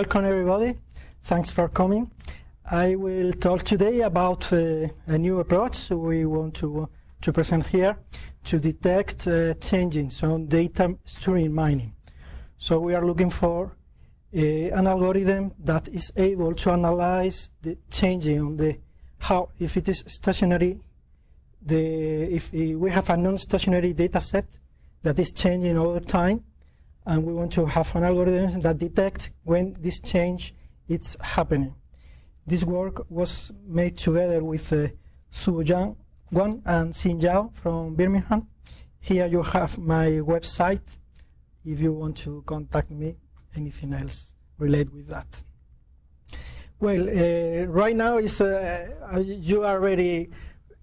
welcome everybody. Thanks for coming. I will talk today about uh, a new approach we want to, to present here to detect uh, changes on data stream mining. So we are looking for uh, an algorithm that is able to analyze the changing on the how if it is stationary the if we have a non-stationary data set that is changing over time and we want to have an algorithm that detects when this change is happening. This work was made together with uh, Su Yang Guan and Xin Yao from Birmingham. Here you have my website if you want to contact me, anything else related with that. Well, uh, right now is uh, you are very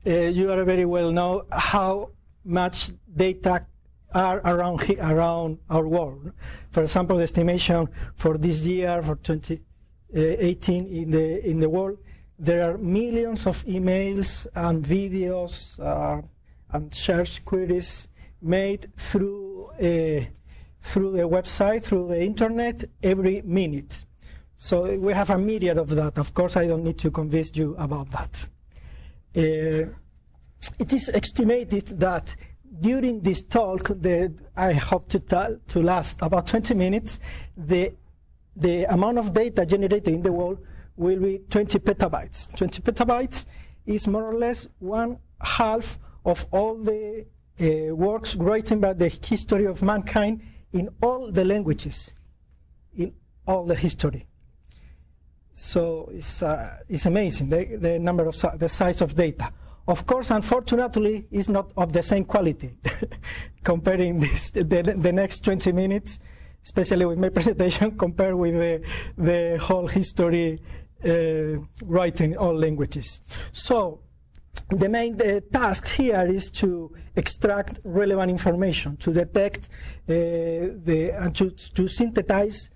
uh, you are very well know how much data are around around our world. For example, the estimation for this year, for 2018 in the in the world, there are millions of emails and videos uh, and search queries made through uh, through the website, through the internet, every minute. So we have a myriad of that. Of course, I don't need to convince you about that. Uh, it is estimated that during this talk, that I hope to, tell, to last about 20 minutes, the, the amount of data generated in the world will be 20 petabytes. 20 petabytes is more or less one half of all the uh, works written by the history of mankind in all the languages, in all the history. So it's, uh, it's amazing, the, the number of, the size of data. Of course, unfortunately, it's not of the same quality. Comparing this, the, the next 20 minutes, especially with my presentation, compared with the, the whole history uh, writing all languages. So the main task here is to extract relevant information, to detect uh, the, and to, to synthesize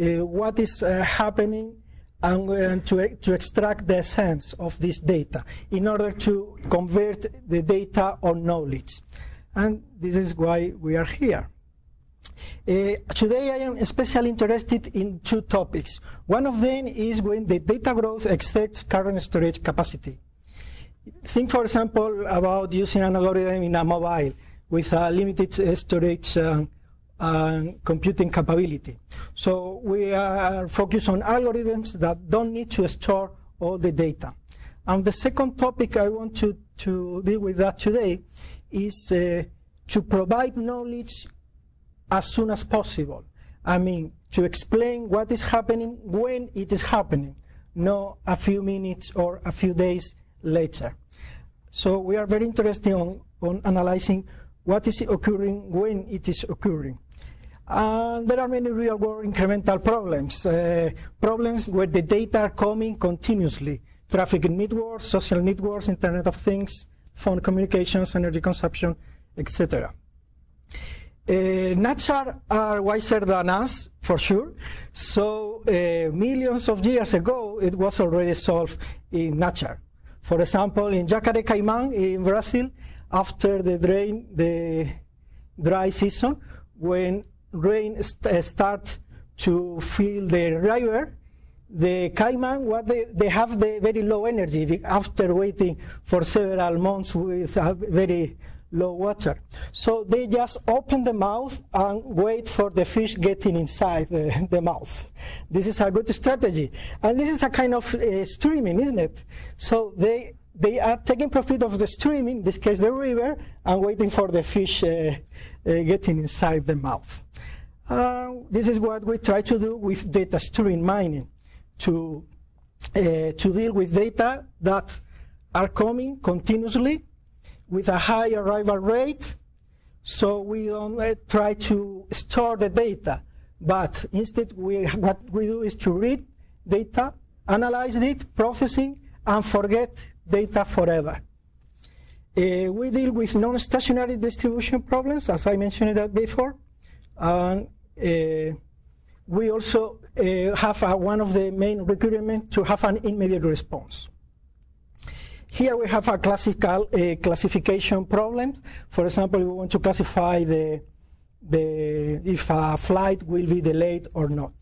uh, what is uh, happening and, and to, to extract the essence of this data in order to convert the data or knowledge. And this is why we are here. Uh, today I am especially interested in two topics. One of them is when the data growth exceeds current storage capacity. Think, for example, about using an algorithm in a mobile with a limited uh, storage uh, and computing capability. So we are focused on algorithms that don't need to store all the data. And the second topic I want to, to deal with that today is uh, to provide knowledge as soon as possible. I mean, to explain what is happening when it is happening, not a few minutes or a few days later. So we are very interested on, on analyzing what is occurring when it is occurring. And there are many real-world incremental problems, uh, problems where the data are coming continuously, traffic in networks, social networks, Internet of Things, phone communications, energy consumption, etc. Uh, nature are wiser than us, for sure. So uh, millions of years ago, it was already solved in nature. For example, in Jacare Caiman in Brazil, after the drain, the dry season, when rain st starts to fill the river, the caiman, what they, they have the very low energy after waiting for several months with very low water. So they just open the mouth and wait for the fish getting inside the, the mouth. This is a good strategy. And this is a kind of uh, streaming, isn't it? So they, they are taking profit of the streaming, in this case the river, and waiting for the fish uh, uh, getting inside the mouth. Uh, this is what we try to do with data stream mining, to, to deal with data that are coming continuously with a high arrival rate, so we don't uh, try to store the data, but instead we, what we do is to read data, analyze it, processing, and forget data forever. Uh, we deal with non-stationary distribution problems, as I mentioned that before, and uh, we also uh, have one of the main requirements to have an immediate response. Here we have a classical uh, classification problem. For example, we want to classify the, the, if a flight will be delayed or not.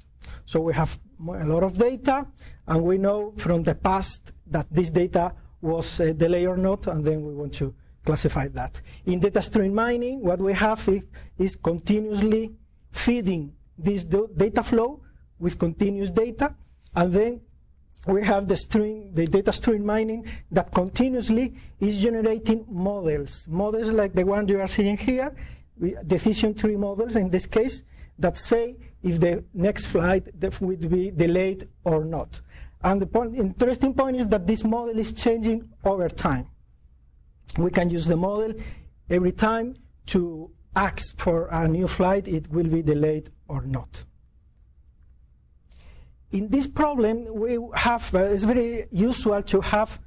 So we have a lot of data, and we know from the past that this data was uh, delayed or not, and then we want to classify that. In data stream mining, what we have is, is continuously feeding this data flow with continuous data, and then we have the string, the data stream mining that continuously is generating models. Models like the one you are seeing here, decision tree models in this case, that say if the next flight would be delayed or not. And the point, interesting point is that this model is changing over time. We can use the model every time to ask for a new flight, it will be delayed or not. In this problem, we have, uh, it's very usual to have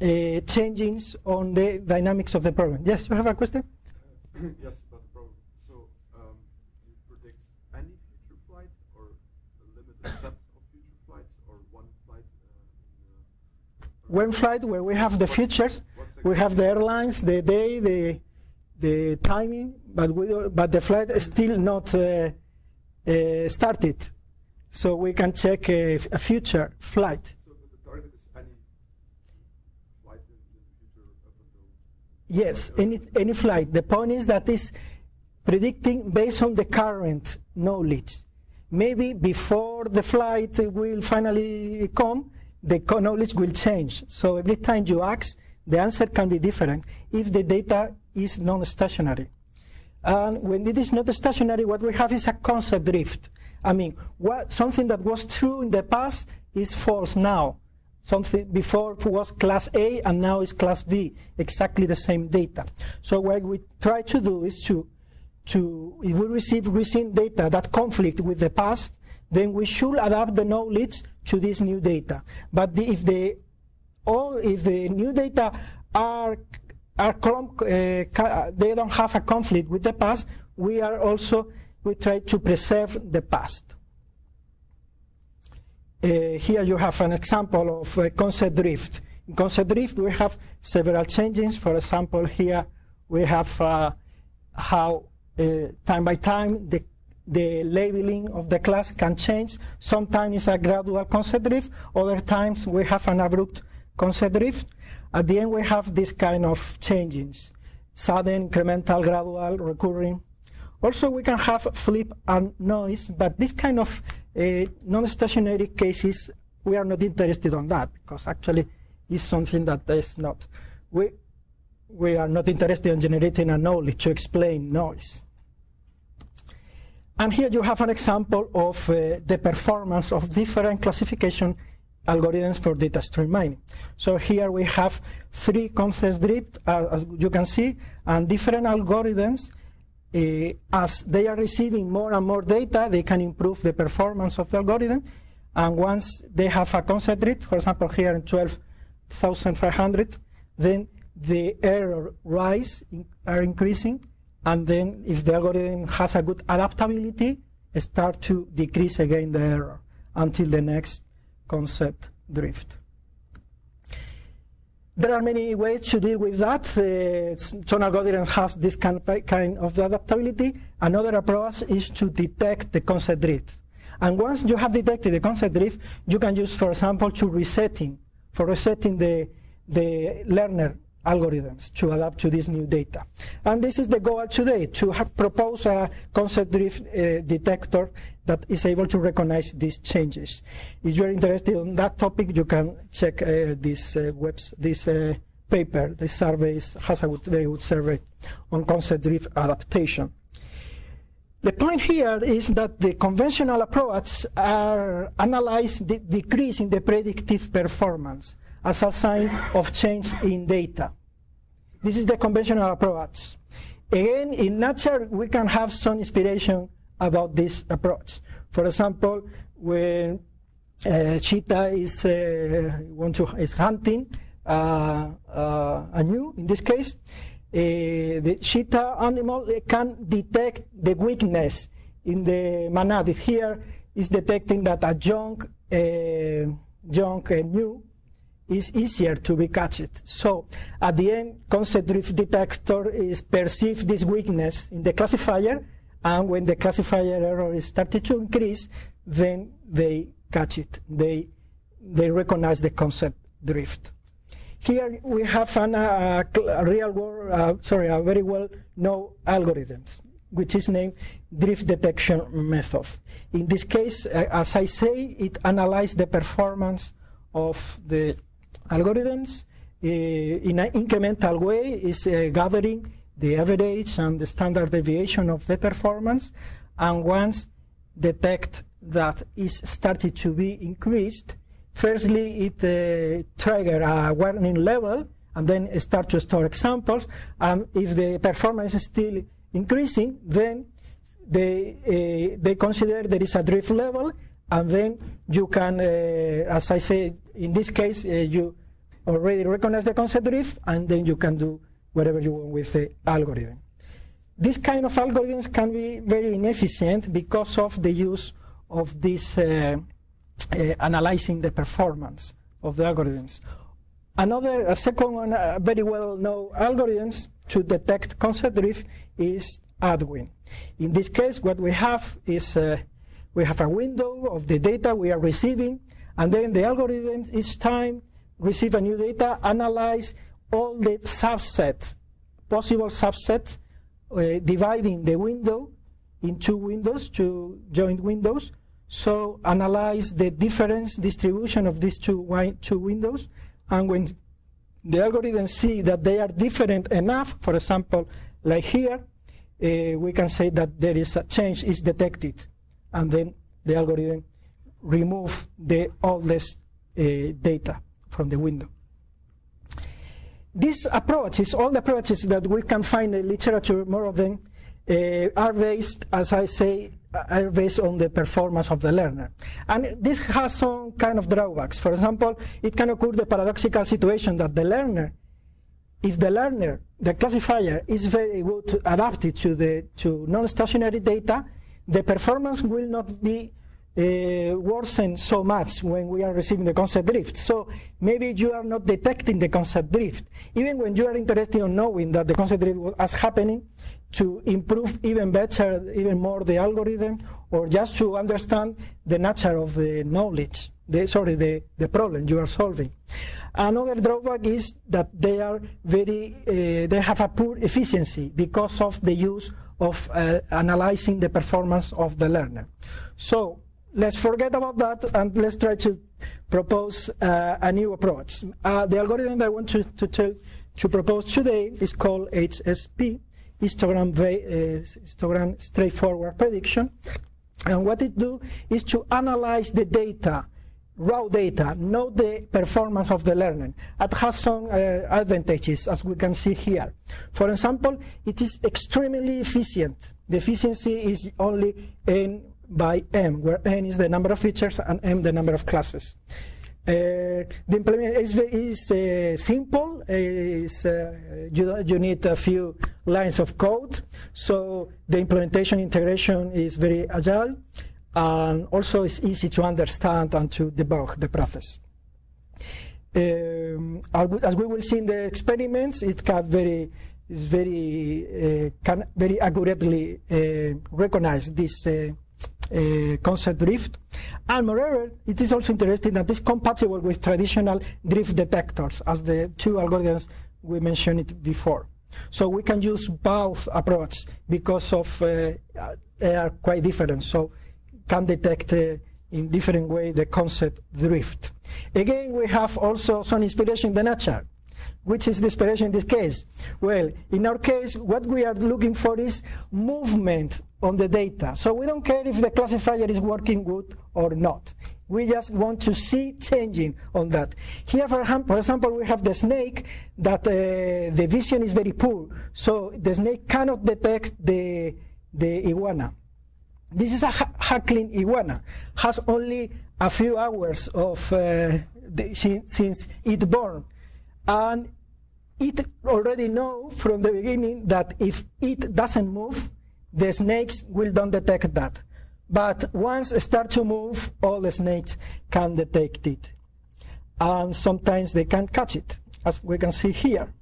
uh, changes on the dynamics of the problem. Yes, you have a question? yes, about the problem. So, um, you predict any future flight or a limited set one flight where we have the features, we have the airlines, the day, the the timing, but we but the flight is still not uh, uh, started, so we can check a, a future flight. So the target is any flight in, the future up until. Yes, any any flight. The point is that is predicting based on the current knowledge. Maybe before the flight will finally come, the knowledge will change. So every time you ask, the answer can be different if the data is non-stationary. And when it is not stationary, what we have is a concept drift. I mean, what, something that was true in the past is false now. Something before was class A and now is class B, exactly the same data. So what we try to do is to, to if we receive recent data that conflict with the past, then we should adapt the knowledge to this new data. But the, if the all if the new data are are uh, they don't have a conflict with the past, we are also we try to preserve the past. Uh, here you have an example of uh, concept drift. In concept drift, we have several changes. For example, here we have uh, how uh, time by time the the labeling of the class can change. Sometimes it's a gradual concept drift, other times we have an abrupt concept drift. At the end we have this kind of changes, sudden, incremental, gradual, recurring. Also we can have flip and noise, but this kind of uh, non-stationary cases, we are not interested on that, because actually it's something that is not. We, we are not interested in generating a knowledge to explain noise. And here you have an example of uh, the performance of different classification algorithms for data stream mining. So here we have three concept drift, uh, as you can see, and different algorithms. Uh, as they are receiving more and more data, they can improve the performance of the algorithm. And once they have a concept drift, for example, here in 12,500, then the error rise in, are increasing and then if the algorithm has a good adaptability, start to decrease again the error until the next concept drift. There are many ways to deal with that. Uh, some algorithms have this kind of adaptability. Another approach is to detect the concept drift. And once you have detected the concept drift, you can use, for example, to resetting, for resetting the, the learner algorithms to adapt to this new data. And this is the goal today, to propose a concept drift uh, detector that is able to recognize these changes. If you're interested in that topic, you can check uh, this uh, webs, this uh, paper. This survey has a good, very good survey on concept drift adaptation. The point here is that the conventional approaches are analyze the decrease in the predictive performance as a sign of change in data. This is the conventional approach. Again, in nature, we can have some inspiration about this approach. For example, when uh, cheetah is uh, want to is hunting uh, uh a new, in this case, uh, the cheetah animal can detect the weakness in the manatee. Here is detecting that a young, uh, young gnu is easier to be catched. So at the end, concept drift detector is perceive this weakness in the classifier and when the classifier error is started to increase, then they catch it. They, they recognize the concept drift. Here we have an, uh, a real world, uh, sorry, a very well known algorithms, which is named drift detection method. In this case, uh, as I say, it analyzes the performance of the algorithms uh, in an incremental way, is uh, gathering the average and the standard deviation of the performance, and once detect that is started to be increased, firstly it uh, trigger a warning level and then start to store examples. And if the performance is still increasing then they, uh, they consider there is a drift level. And then you can, uh, as I said, in this case, uh, you already recognize the concept drift and then you can do whatever you want with the algorithm. This kind of algorithms can be very inefficient because of the use of this uh, uh, analyzing the performance of the algorithms. Another, a second one, uh, very well-known algorithms to detect concept drift is Adwin. In this case, what we have is uh, we have a window of the data we are receiving, and then the algorithm each time receive a new data, analyze all the subset, possible subset, uh, dividing the window in two windows, two joint windows. So analyze the difference distribution of these two, two windows, and when the algorithm see that they are different enough, for example, like here, uh, we can say that there is a change is detected, and then the algorithm remove the oldest uh, data from the window. These approaches, all the approaches that we can find in literature, more of them, uh, are based, as I say, are based on the performance of the learner. And this has some kind of drawbacks. For example, it can occur the paradoxical situation that the learner, if the learner, the classifier, is very good adapted to the to non-stationary data, the performance will not be uh, worsen so much when we are receiving the concept drift. So maybe you are not detecting the concept drift. Even when you are interested in knowing that the concept drift was happening, to improve even better, even more the algorithm, or just to understand the nature of the knowledge, the, sorry, the, the problem you are solving. Another drawback is that they are very, uh, they have a poor efficiency because of the use of uh, analyzing the performance of the learner. So let's forget about that and let's try to propose uh, a new approach. Uh, the algorithm that I want to, to, to, propose today is called HSP, histogram, uh, histogram straightforward prediction. And what it do is to analyze the data, raw data, not the performance of the learner. It has some uh, advantages, as we can see here. For example, it is extremely efficient. The efficiency is only in by m, where n is the number of features and m the number of classes. Uh, the implement is, is uh, simple. Is, uh, you, you need a few lines of code. So the implementation integration is very agile. And also it's easy to understand and to debug the process. Um, as we will see in the experiments, it can very is very uh, can very accurately uh, recognize this uh, uh, concept drift. And moreover, it is also interesting that it's compatible with traditional drift detectors, as the two algorithms we mentioned it before. So we can use both approaches because of uh, they are quite different. So can detect uh, in different way the concept drift. Again, we have also some inspiration in the nature. Which is the inspiration in this case? Well, in our case, what we are looking for is movement on the data. So we don't care if the classifier is working good or not. We just want to see changing on that. Here, for example, we have the snake that uh, the vision is very poor. So the snake cannot detect the, the iguana. This is a Hatchling iguana, has only a few hours of uh, the, since it born. And it already know from the beginning that if it doesn't move, the snakes will don't detect that. But once start to move, all the snakes can detect it. And sometimes they can catch it, as we can see here.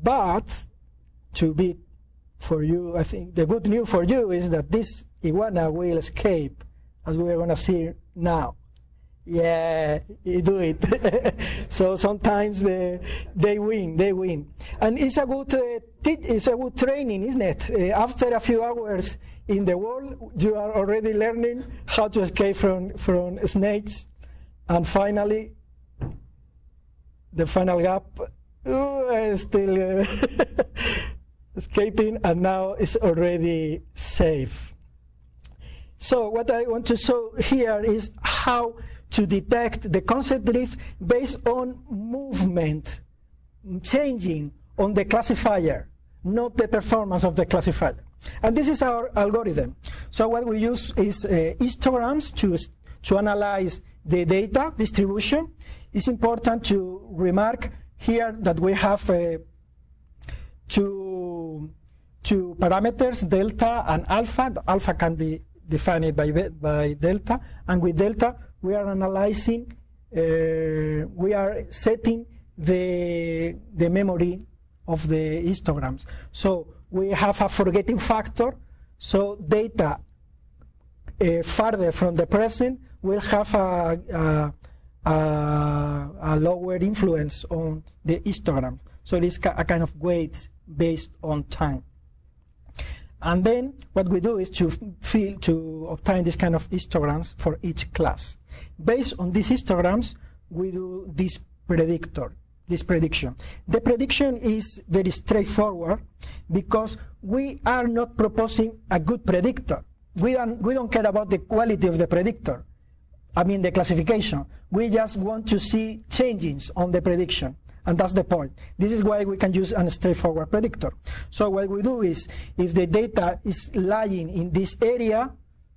But to be for you, I think the good news for you is that this iguana will escape, as we are going to see now. Yeah, you do it. so sometimes they, they win, they win, and it's a good uh, it's a good training, isn't it? Uh, after a few hours in the world, you are already learning how to escape from from snakes, and finally, the final gap uh, still uh, escaping, and now it's already safe. So what I want to show here is how to detect the concept drift based on movement changing on the classifier, not the performance of the classifier. And this is our algorithm. So what we use is uh, histograms to, to analyze the data distribution. It's important to remark here that we have uh, two, two parameters, delta and alpha. Alpha can be defined by, by delta, and with delta we are analyzing, uh, we are setting the, the memory of the histograms. So we have a forgetting factor, so data uh, farther from the present will have a, a, a, a, lower influence on the histogram. So it is a kind of weights based on time. And then what we do is to fill, to obtain this kind of histograms for each class. Based on these histograms, we do this predictor, this prediction. The prediction is very straightforward because we are not proposing a good predictor. We don't, we don't care about the quality of the predictor. I mean the classification. We just want to see changes on the prediction. And that's the point. This is why we can use a straightforward predictor. So what we do is, if the data is lying in this area,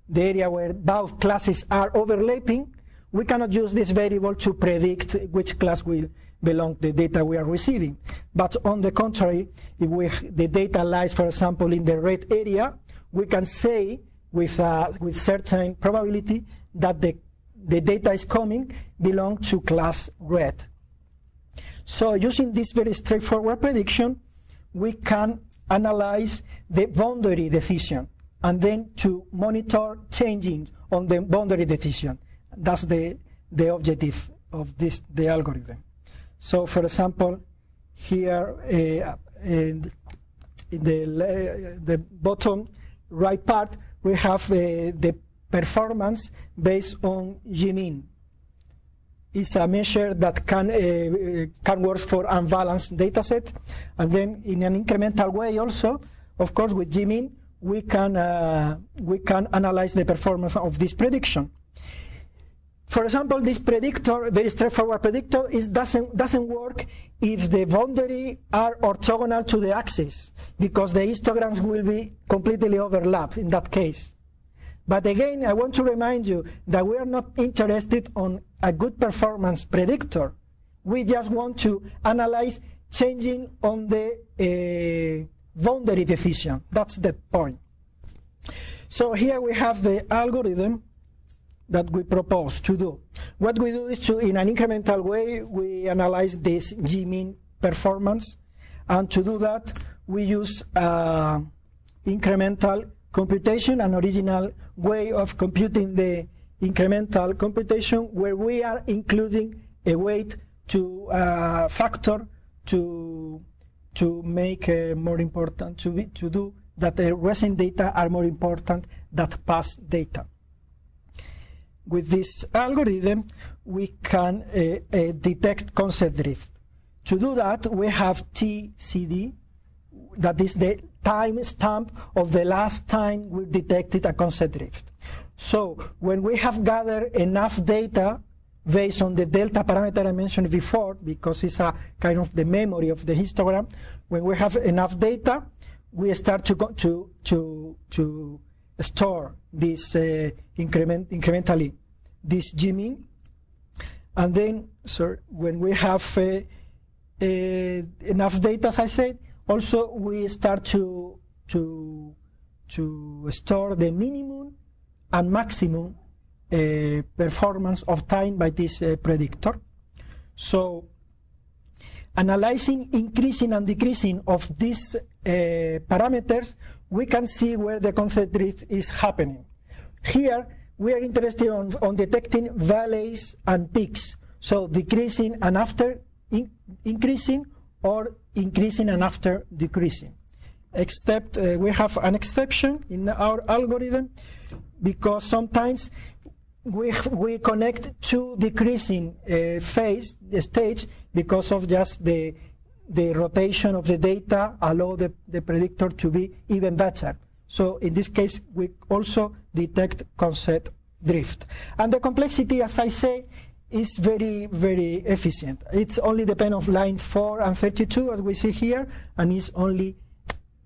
the area where both classes are overlapping, we cannot use this variable to predict which class will belong the data we are receiving. But on the contrary, if we, the data lies, for example, in the red area, we can say with, uh, with certain probability that the, the data is coming belong to class red. So using this very straightforward prediction, we can analyze the boundary decision and then to monitor changing on the boundary decision. That's the, the objective of this the algorithm. So for example, here uh, in, in the, the bottom right part, we have uh, the performance based on G-mean is a measure that can, uh, can work for unbalanced data set. And then in an incremental way also, of course, with G-mean, we can, uh, we can analyze the performance of this prediction. For example, this predictor, very straightforward predictor, is doesn't, doesn't work if the boundary are orthogonal to the axis, because the histograms will be completely overlap in that case. But again, I want to remind you that we are not interested on a good performance predictor. We just want to analyze changing on the uh, boundary decision. That's the point. So here we have the algorithm that we propose to do. What we do is to, in an incremental way, we analyze this G-mean performance. And to do that, we use uh, incremental computation, an original way of computing the incremental computation where we are including a weight to uh, factor to to make uh, more important to be, to do that the recent data are more important than past data. With this algorithm, we can uh, uh detect concept drift. To do that, we have TCD, that is the time stamp of the last time we detected a concept drift. So when we have gathered enough data based on the delta parameter I mentioned before, because it's a kind of the memory of the histogram, when we have enough data, we start to, to, to, to store this uh, increment, incrementally, this G-mean. And then, so when we have uh, uh, enough data, as I said, also, we start to, to, to store the minimum and maximum uh, performance of time by this uh, predictor. So analyzing increasing and decreasing of this parameters, we can see where the concept drift is happening. Here, we are interested on, on detecting valleys and peaks, so decreasing and after in, increasing or increasing and after decreasing. Except uh, we have an exception in our algorithm because sometimes we, we connect two decreasing uh, phase, the stage, because of just the, the rotation of the data allow the, the predictor to be even better. So in this case, we also detect concept drift. And the complexity, as I say, is very, very efficient. It's only depend of line 4 and 32, as we see here, and it's only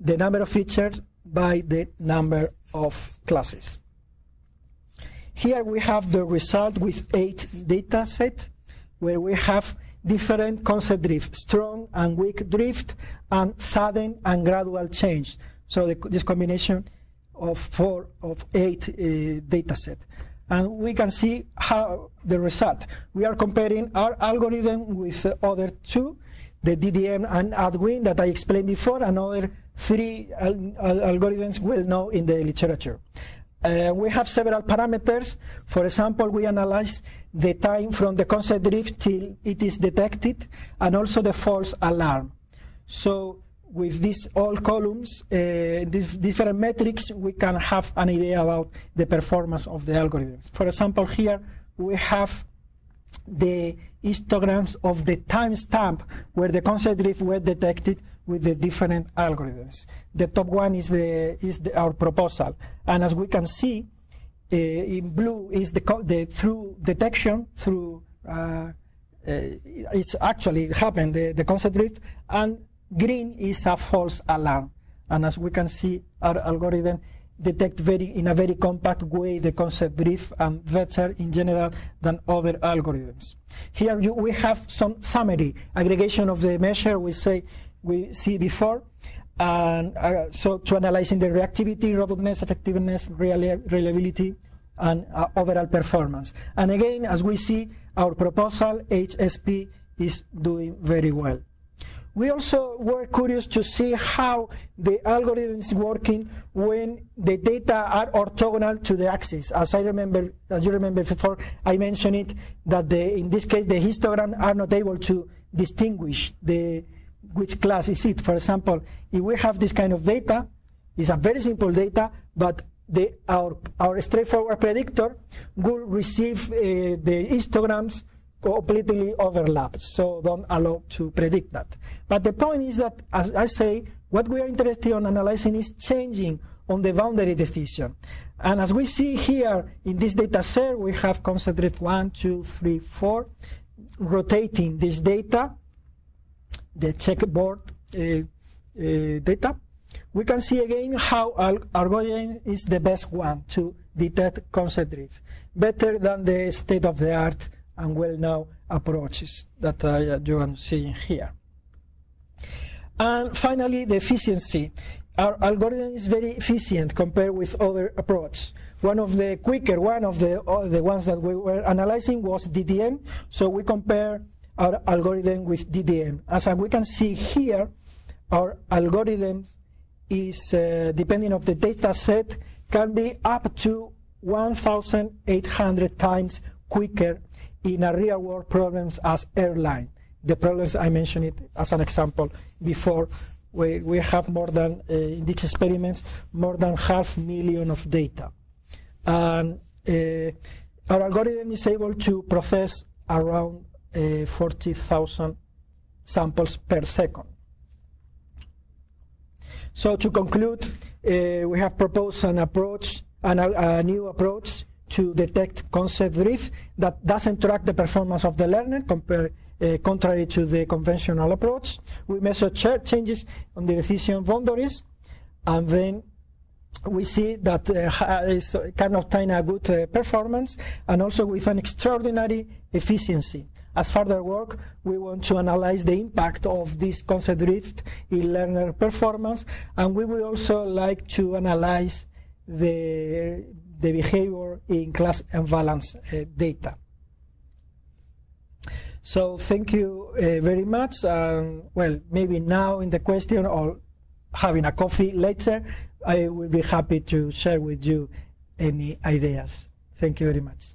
the number of features by the number of classes. Here we have the result with eight data set, where we have different concept drift, strong and weak drift, and sudden and gradual change. So the, this combination of four of eight uh, data set. And we can see how the result. We are comparing our algorithm with the other two, the DDM and Adwin that I explained before, and other three al algorithms well known in the literature. Uh, we have several parameters. For example, we analyze the time from the concept drift till it is detected, and also the false alarm. So with these all columns, uh, these different metrics, we can have an idea about the performance of the algorithms. For example, here we have the histograms of the timestamp where the concept drift were detected with the different algorithms. The top one is, the, is the, our proposal. And as we can see, uh, in blue is the, the through detection through uh, uh, it's actually happened the, the concept drift and green is a false alarm and as we can see our algorithm detect very in a very compact way the concept drift and better in general than other algorithms here you, we have some summary aggregation of the measure we say we see before. And uh, so to analyzing the reactivity, robustness, effectiveness, reliability, and uh, overall performance. And again, as we see, our proposal, HSP, is doing very well. We also were curious to see how the algorithm is working when the data are orthogonal to the axis. As I remember, as you remember before, I mentioned it that the, in this case the histogram are not able to distinguish the which class is it. For example, if we have this kind of data, it's a very simple data, but the, our, our straightforward predictor will receive uh, the histograms completely overlapped, so don't allow to predict that. But the point is that, as I say, what we are interested in analyzing is changing on the boundary decision. And as we see here in this data set, we have concentrate one, two, three, four, rotating this data the checkboard uh, uh, data, we can see again how algorithm is the best one to detect concept drift, better than the state-of-the-art and well-known approaches that uh, you are seeing here. And finally, the efficiency. Our algorithm is very efficient compared with other approaches. One of the quicker, one of the, the ones that we were analyzing was DDM. So we compare our algorithm with DDM. As we can see here, our algorithm is, uh, depending on the data set, can be up to 1,800 times quicker in a real world problems as airline. The problems I mentioned it as an example before, we, we have more than, uh, in these experiments, more than half million of data. And uh, our algorithm is able to process around uh, 40,000 samples per second. So to conclude, we have proposed an approach, an, a new approach to detect concept drift that doesn't track the performance of the learner uh, contrary to the conventional approach. We measure changes on the decision boundaries and then we see that uh, is can obtain a good uh, performance and also with an extraordinary efficiency. As further work, we want to analyze the impact of this concept drift in learner performance, and we will also like to analyze the, the behavior in class imbalance uh, data. So thank you uh, very much. Um, well, maybe now in the question or having a coffee later, I will be happy to share with you any ideas. Thank you very much.